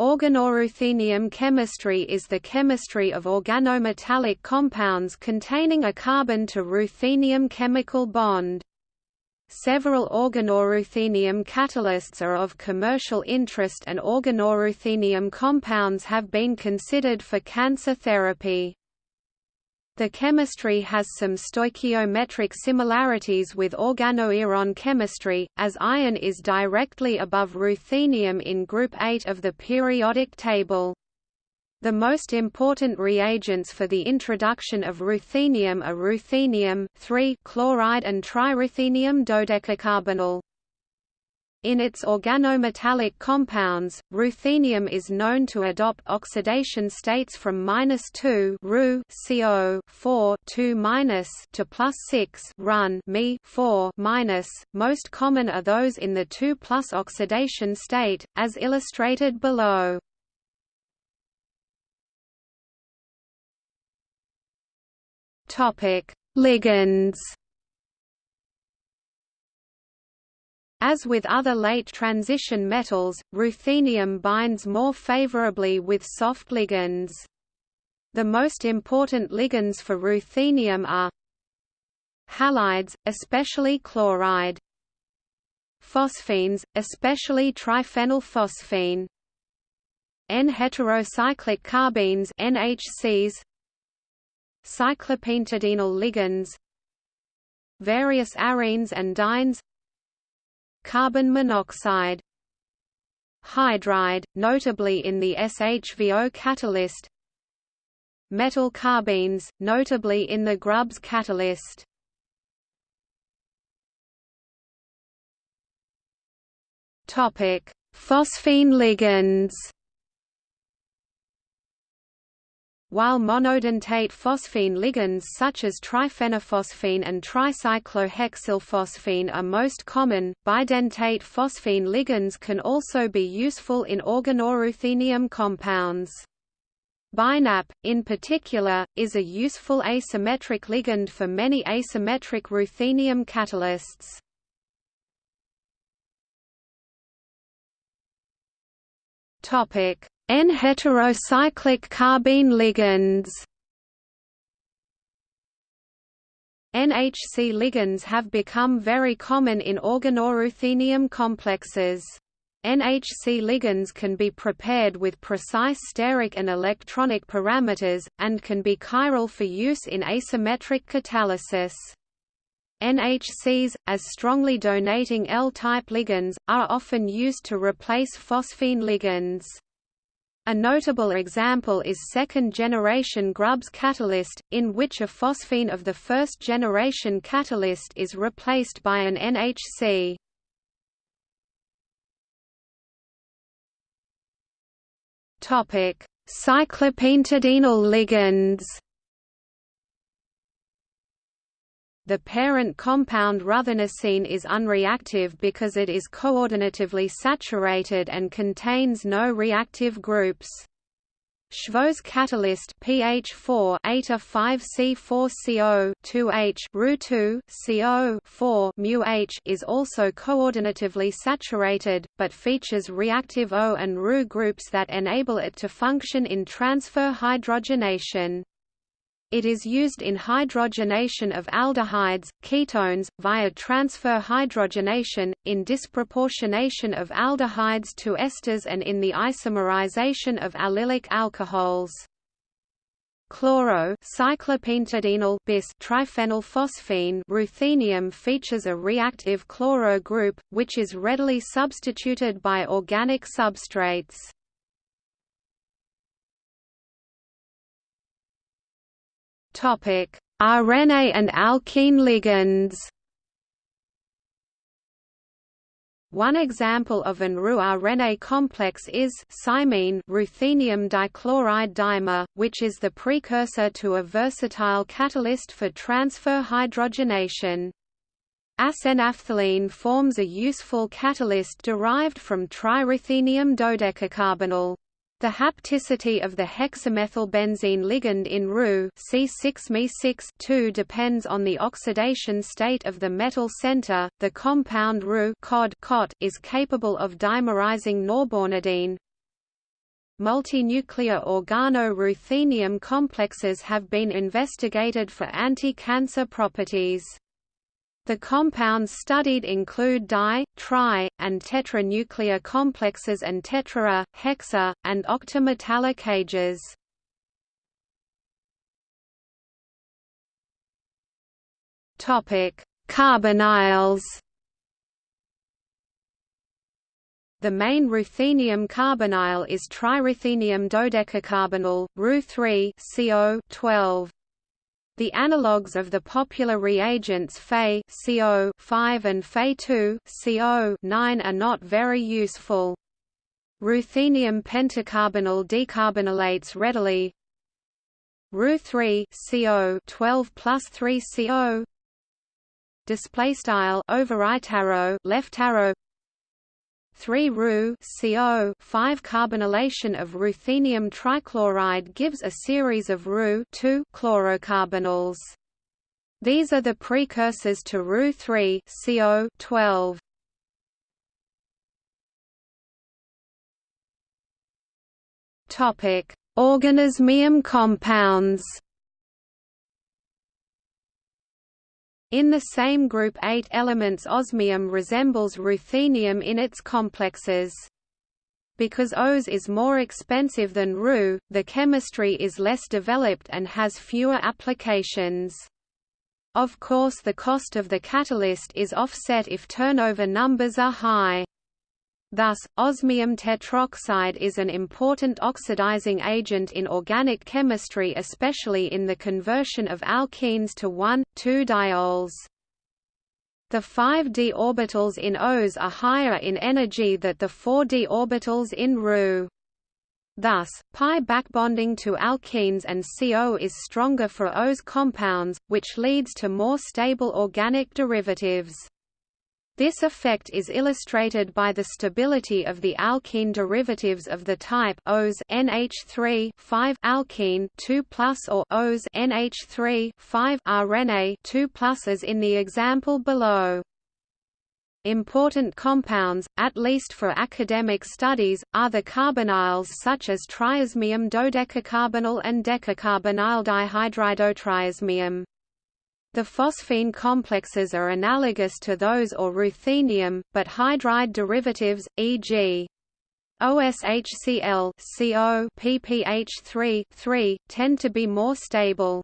Organoruthenium chemistry is the chemistry of organometallic compounds containing a carbon to ruthenium chemical bond. Several organoruthenium catalysts are of commercial interest and organoruthenium compounds have been considered for cancer therapy. The chemistry has some stoichiometric similarities with organoiron chemistry, as iron is directly above ruthenium in group 8 of the periodic table. The most important reagents for the introduction of ruthenium are ruthenium chloride and triruthenium dodecacarbonyl. In its organometallic compounds, ruthenium is known to adopt oxidation states from -2 Ru CO 4 2 to plus 6 Run Me 4 Most common are those in the 2 plus oxidation state, as illustrated below. Topic: Ligands. As with other late transition metals, ruthenium binds more favorably with soft ligands. The most important ligands for ruthenium are halides, especially chloride, phosphines, especially triphenylphosphine, N-heterocyclic carbenes NHCs, cyclopentadienyl ligands, various arenes and dienes carbon monoxide. Hydride, notably in the SHVO catalyst. Metal carbenes, notably in the Grubbs catalyst. Phosphine ligands While monodentate phosphine ligands such as triphenylphosphine and tricyclohexylphosphine are most common, bidentate phosphine ligands can also be useful in organoruthenium compounds. BiNAP, in particular, is a useful asymmetric ligand for many asymmetric ruthenium catalysts. Topic: N-heterocyclic carbene ligands NHC ligands have become very common in organoruthenium complexes. NHC ligands can be prepared with precise steric and electronic parameters, and can be chiral for use in asymmetric catalysis. NHCs, as strongly donating L-type ligands, are often used to replace phosphine ligands. A notable example is second-generation Grubbs catalyst, in which a phosphine of the first-generation catalyst is replaced by an NHC. Cyclopentadienyl ligands The parent compound ruthenocene is unreactive because it is coordinatively saturated and contains no reactive groups. Shvo's catalyst pH4 eta 5C4CO 2H Ru2 CO 4 μH is also coordinatively saturated, but features reactive O and Ru groups that enable it to function in transfer hydrogenation. It is used in hydrogenation of aldehydes, ketones, via transfer hydrogenation, in disproportionation of aldehydes to esters and in the isomerization of allylic alcohols. Chloro bis triphenylphosphine ruthenium features a reactive chloro group, which is readily substituted by organic substrates. Arene and alkene ligands. One example of an Ru-arene complex is cymene ruthenium dichloride dimer, which is the precursor to a versatile catalyst for transfer hydrogenation. Acenaphthylene forms a useful catalyst derived from triruthenium dodecacarbonyl. The hapticity of the hexamethylbenzene ligand in Ru C6Me6 depends on the oxidation state of the metal center. The compound Ru -cod cot is capable of dimerizing norbornadiene. multinuclear organo-ruthenium complexes have been investigated for anti-cancer properties. The compounds studied include di, tri, and tetranuclear complexes and tetra, hexa, and octametallic ages. Topic: Carbonyls. The main ruthenium carbonyl is triruthenium dodecacarbonyl, Ru3 CO 12. The analogues of the popular reagents Fe CO 5 and Fe2 CO 9 are not very useful. Ruthenium pentacarbonyl decarbonylates readily. Ru3 CO 12 plus 3 CO display style left arrow 3 Ru CO 5 carbonylation of ruthenium trichloride gives a series of Ru 2 chlorocarbonyls. These are the precursors to Ru 3 CO 12. Topic: Organoosmium compounds. In the same group eight elements osmium resembles ruthenium in its complexes. Because Os is more expensive than Ru, the chemistry is less developed and has fewer applications. Of course the cost of the catalyst is offset if turnover numbers are high. Thus, osmium tetroxide is an important oxidizing agent in organic chemistry especially in the conversion of alkenes to 1,2-diols. The 5d orbitals in Os are higher in energy than the 4d orbitals in Ru. Thus, pi backbonding to alkenes and CO is stronger for Os compounds, which leads to more stable organic derivatives. This effect is illustrated by the stability of the alkene derivatives of the type Os NH3 5 alkene 2 plus or Os NH3 5 arene 2 plus as in the example below. Important compounds, at least for academic studies, are the carbonyls such as triosmium dodecacarbonyl and decacarbonyl dihydridotriosmium. The phosphine complexes are analogous to those or ruthenium, but hydride derivatives, e.g. OSHCl CO PPH3 3, tend to be more stable.